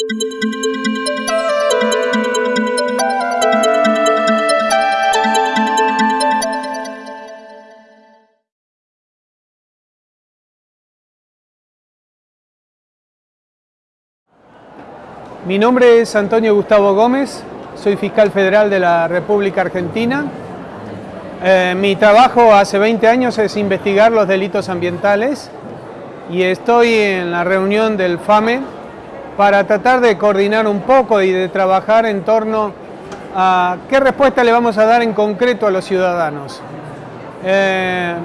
Mi nombre es Antonio Gustavo Gómez, soy fiscal federal de la República Argentina. Eh, mi trabajo hace 20 años es investigar los delitos ambientales y estoy en la reunión del FAME para tratar de coordinar un poco y de trabajar en torno a qué respuesta le vamos a dar en concreto a los ciudadanos. Eh,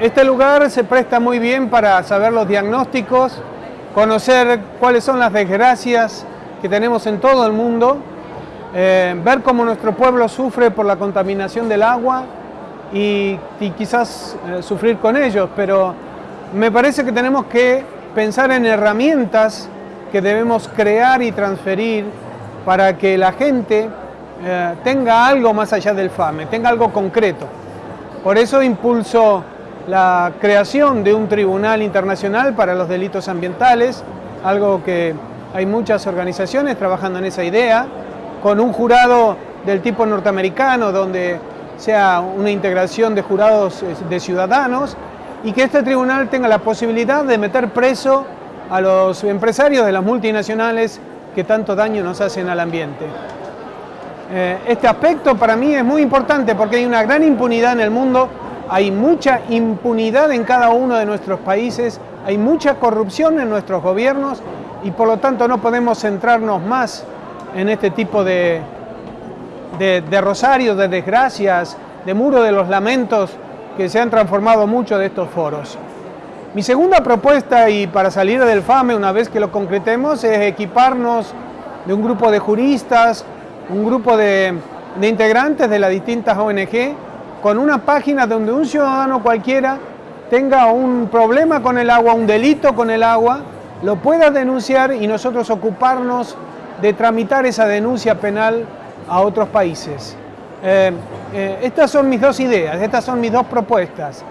este lugar se presta muy bien para saber los diagnósticos, conocer cuáles son las desgracias que tenemos en todo el mundo, eh, ver cómo nuestro pueblo sufre por la contaminación del agua y, quizás eh, sufrir con ellos, pero me parece que tenemos que pensar en herramientas que debemos crear y transferir para que la gente eh, tenga algo más allá del FAME, tenga algo concreto. Por eso impulso la creación de un tribunal internacional para los delitos ambientales, algo que hay muchas organizaciones trabajando en esa idea, con un jurado del tipo norteamericano, donde sea una integración de jurados eh, de ciudadanos, y que este tribunal tenga la posibilidad de meter preso a los empresarios de las multinacionales que tanto daño nos hacen al ambiente. Eh, este aspecto para mí es muy importante porque hay una gran impunidad en el mundo, hay mucha impunidad en cada uno de nuestros países, hay mucha corrupción en nuestros gobiernos y por lo tanto no podemos centrarnos más en este tipo de, de, rosarios, de desgracias, de muro de los lamentos que se han transformado mucho de estos foros. Mi segunda propuesta, y para salir del FAME una vez que lo concretemos, es equiparnos de un grupo de juristas, un grupo de, integrantes de las distintas ONG, con una página donde un ciudadano cualquiera tenga un problema con el agua, un delito con el agua, lo pueda denunciar y nosotros ocuparnos de tramitar esa denuncia penal a otros países. Eh, eh, estas son mis dos ideas, estas son mis dos propuestas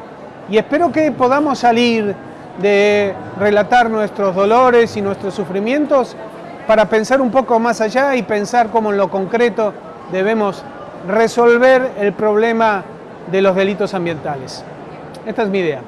y espero que podamos salir de relatar nuestros dolores y nuestros sufrimientos para pensar un poco más allá y pensar cómo en lo concreto debemos resolver el problema de los delitos ambientales. Esta es mi idea.